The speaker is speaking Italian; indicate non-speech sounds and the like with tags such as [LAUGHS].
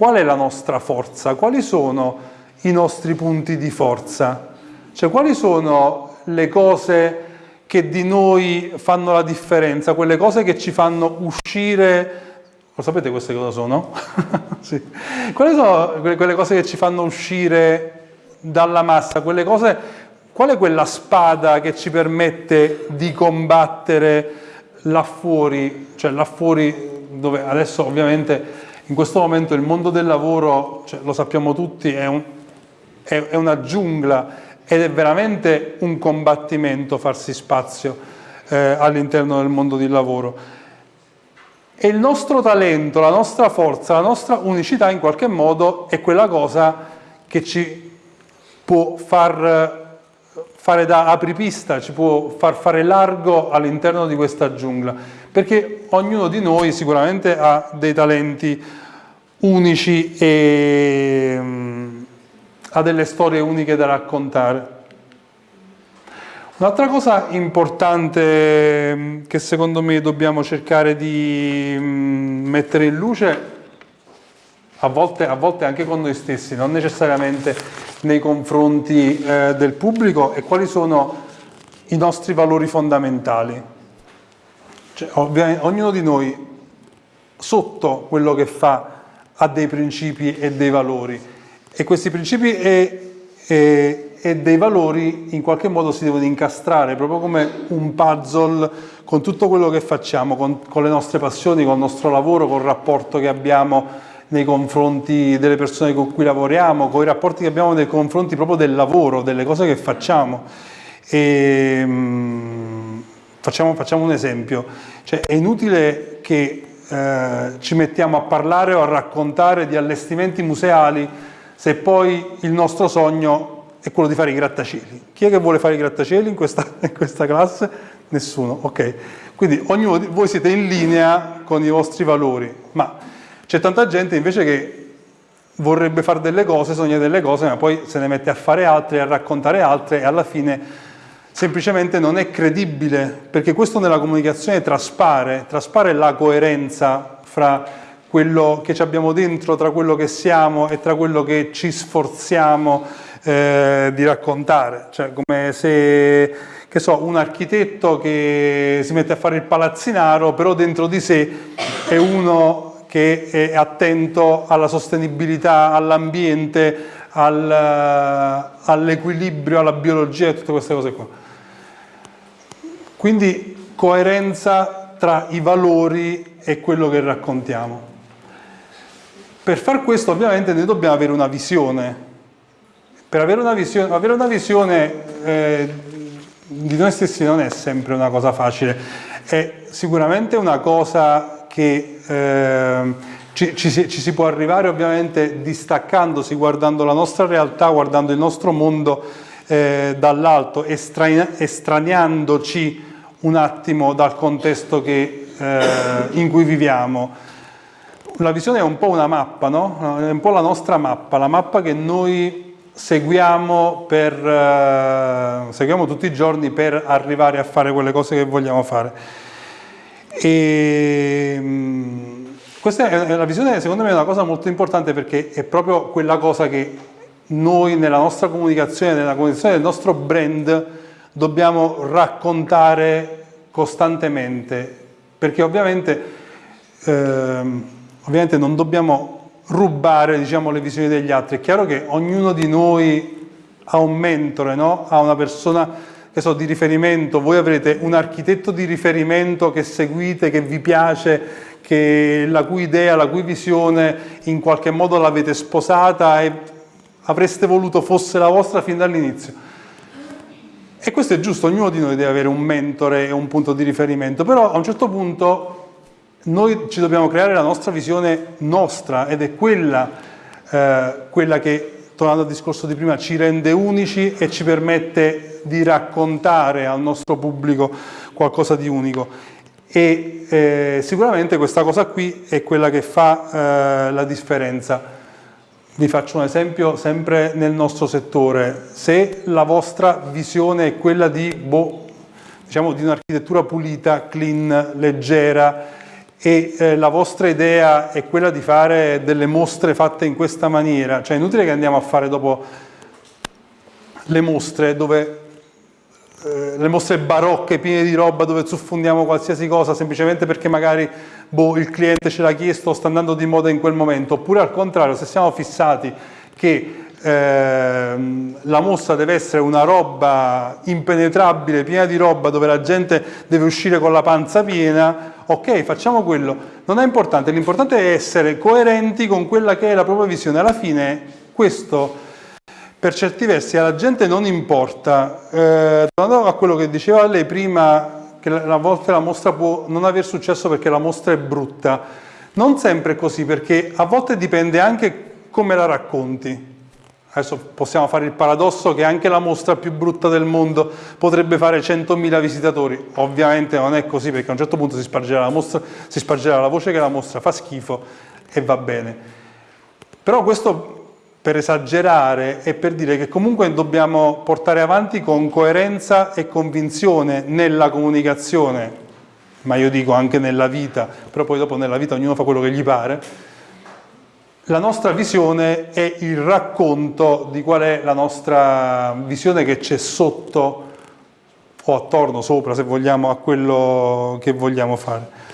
qual è la nostra forza? Quali sono i nostri punti di forza? Cioè quali sono le cose che di noi fanno la differenza, quelle cose che ci fanno uscire lo sapete queste cosa sono? [LAUGHS] sì. Quali sono quelle cose che ci fanno uscire dalla massa? Quelle cose, qual è quella spada che ci permette di combattere là fuori, cioè là fuori dove adesso ovviamente in questo momento il mondo del lavoro, cioè, lo sappiamo tutti, è, un, è, è una giungla ed è veramente un combattimento farsi spazio eh, all'interno del mondo del lavoro. E il nostro talento, la nostra forza, la nostra unicità in qualche modo è quella cosa che ci può far fare da apripista, ci può far fare largo all'interno di questa giungla, perché ognuno di noi sicuramente ha dei talenti unici e um, ha delle storie uniche da raccontare. Un'altra cosa importante mm, che secondo me dobbiamo cercare di mm, mettere in luce, a volte, a volte anche con noi stessi, non necessariamente nei confronti eh, del pubblico, è quali sono i nostri valori fondamentali. Cioè, ognuno di noi, sotto quello che fa, ha dei principi e dei valori. E questi principi e, e e dei valori in qualche modo si devono incastrare, proprio come un puzzle con tutto quello che facciamo, con, con, le nostre passioni, con il nostro lavoro, con il rapporto che abbiamo nei confronti delle persone con cui lavoriamo, con i rapporti che abbiamo nei confronti proprio del lavoro, delle cose che facciamo. E, um, facciamo, facciamo, un esempio, cioè, è inutile che eh, ci mettiamo a parlare o a raccontare di allestimenti museali se poi il nostro sogno è quello di fare i grattacieli. Chi è che vuole fare i grattacieli in questa, [LAUGHS] in questa classe? Nessuno, ok. Quindi ognuno di voi siete in linea con i vostri valori, ma c'è tanta gente invece che vorrebbe fare delle cose, sogna delle cose, ma poi se ne mette a fare altre, a raccontare altre e alla fine semplicemente non è credibile, perché questo nella comunicazione traspare, traspare la coerenza fra quello che abbiamo dentro, tra quello che siamo e tra quello che ci sforziamo eh, di raccontare, cioè come se che so, un architetto che si mette a fare il palazzinaro, però dentro di sé è uno che è attento alla sostenibilità, all'ambiente, al, all'equilibrio, alla biologia e tutte queste cose qua. Quindi coerenza tra i valori e quello che raccontiamo. Per far questo ovviamente noi dobbiamo avere una visione, per avere una visione, avere una visione eh, di noi stessi non è sempre una cosa facile, è sicuramente una cosa che eh, ci, ci, ci, si può arrivare ovviamente distaccandosi, guardando la nostra realtà, guardando il nostro mondo eh, dall'alto, estraneandoci un attimo dal contesto che, eh, in cui viviamo. La visione è un po' una mappa, no? È un po' la nostra mappa, la mappa che noi seguiamo, per, uh, seguiamo tutti i giorni per arrivare a fare quelle cose che vogliamo fare. E, questa è la visione, secondo me, è una cosa molto importante perché è proprio quella cosa che noi nella nostra comunicazione, nella comunicazione del nostro brand, dobbiamo raccontare costantemente, perché ovviamente, ehm, ovviamente non dobbiamo rubare diciamo, le visioni degli altri. È chiaro che ognuno di noi ha un mentore, no? ha una persona che so, di riferimento, voi avrete un architetto di riferimento che seguite, che vi piace, che la cui idea, la cui visione in qualche modo l'avete sposata e avreste voluto fosse la vostra fin dall'inizio. E questo è giusto, ognuno di noi deve avere un mentore e un punto di riferimento, però a un certo punto noi ci dobbiamo creare la nostra visione nostra ed è quella, eh, quella che, tornando al discorso di prima, ci rende unici e ci permette di raccontare al nostro pubblico qualcosa di unico. E eh, sicuramente questa cosa qui è quella che fa eh, la differenza. Vi faccio un esempio sempre nel nostro settore. Se la vostra visione è quella di, boh, diciamo, di un'architettura pulita, clean, leggera, e eh, la vostra idea è quella di fare delle mostre fatte in questa maniera, cioè è inutile che andiamo a fare dopo le mostre dove eh, le mostre barocche piene di roba dove zuffondiamo qualsiasi cosa semplicemente perché magari boh, il cliente ce l'ha chiesto o sta andando di moda in quel momento, oppure al contrario se siamo fissati che eh, la mostra deve essere una roba impenetrabile, piena di roba dove la gente deve uscire con la panza piena, ok facciamo quello, non è importante, l'importante è essere coerenti con quella che è la propria visione, alla fine questo per certi versi alla gente non importa, eh, tornando a quello che diceva lei prima, che a volte la mostra può non aver successo perché la mostra è brutta, non sempre è così, perché a volte dipende anche come la racconti. Adesso possiamo fare il paradosso che anche la mostra più brutta del mondo potrebbe fare 100.000 visitatori. Ovviamente non è così perché a un certo punto si spargerà la, mostra, si spargerà la voce che la mostra fa schifo e va bene. Però questo per esagerare e per dire che comunque dobbiamo portare avanti con coerenza e convinzione nella comunicazione, ma io dico anche nella vita, però poi dopo nella vita ognuno fa quello che gli pare, la nostra visione è il racconto di qual è la nostra visione che c'è sotto o attorno, sopra, se vogliamo, a quello che vogliamo fare.